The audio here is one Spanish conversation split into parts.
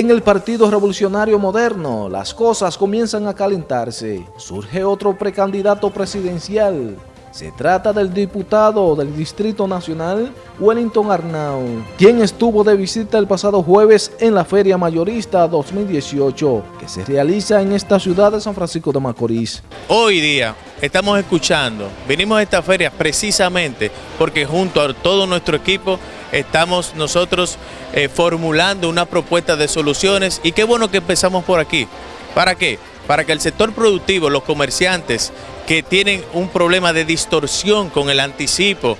En el Partido Revolucionario Moderno, las cosas comienzan a calentarse. Surge otro precandidato presidencial. Se trata del diputado del Distrito Nacional, Wellington Arnau, quien estuvo de visita el pasado jueves en la Feria Mayorista 2018, que se realiza en esta ciudad de San Francisco de Macorís. Hoy día estamos escuchando, venimos a esta feria precisamente porque junto a todo nuestro equipo estamos nosotros eh, formulando una propuesta de soluciones y qué bueno que empezamos por aquí. ¿Para qué? Para que el sector productivo, los comerciantes que tienen un problema de distorsión con el anticipo,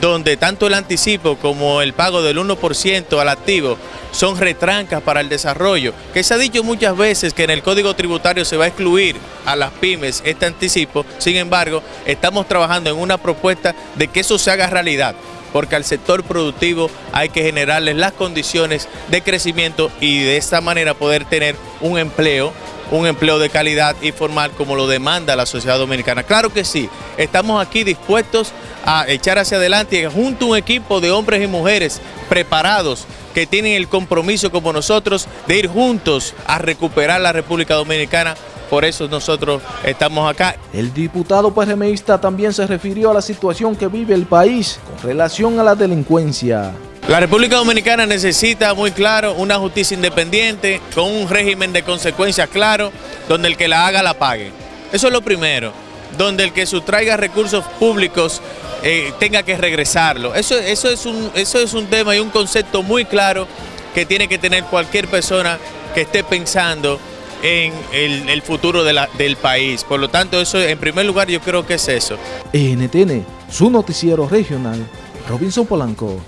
donde tanto el anticipo como el pago del 1% al activo son retrancas para el desarrollo, que se ha dicho muchas veces que en el Código Tributario se va a excluir a las pymes este anticipo, sin embargo, estamos trabajando en una propuesta de que eso se haga realidad porque al sector productivo hay que generarles las condiciones de crecimiento y de esta manera poder tener un empleo un empleo de calidad y formal como lo demanda la sociedad dominicana. Claro que sí, estamos aquí dispuestos a echar hacia adelante junto a un equipo de hombres y mujeres preparados que tienen el compromiso como nosotros de ir juntos a recuperar la República Dominicana por eso nosotros estamos acá. El diputado PRMista también se refirió a la situación que vive el país con relación a la delincuencia. La República Dominicana necesita muy claro una justicia independiente con un régimen de consecuencias claro donde el que la haga la pague. Eso es lo primero, donde el que sustraiga recursos públicos eh, tenga que regresarlo. Eso, eso, es un, eso es un tema y un concepto muy claro que tiene que tener cualquier persona que esté pensando en el, futuro del país. Por lo tanto, eso en primer lugar yo creo que es eso. NTN, su noticiero regional, Robinson Polanco.